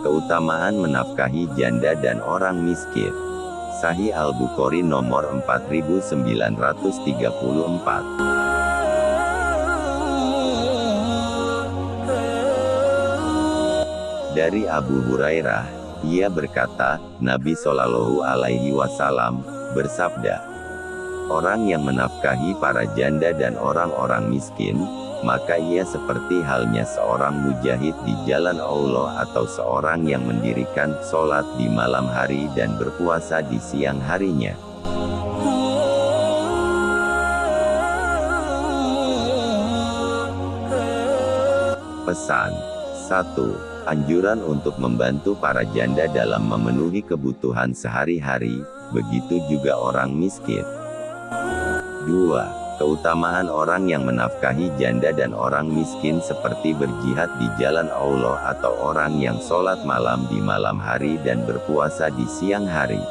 Keutamaan menafkahi janda dan orang miskin. Sahih Al-Bukhari nomor 4934. Dari Abu Hurairah, ia berkata, Nabi Shallallahu Alaihi Wasallam bersabda, orang yang menafkahi para janda dan orang-orang miskin, maka ia seperti halnya seorang mujahid di jalan Allah atau seorang yang mendirikan sholat di malam hari dan berpuasa di siang harinya. Pesan 1. Anjuran untuk membantu para janda dalam memenuhi kebutuhan sehari-hari, begitu juga orang miskin. 2 Keutamaan orang yang menafkahi janda dan orang miskin seperti berjihad di jalan Allah atau orang yang sholat malam di malam hari dan berpuasa di siang hari.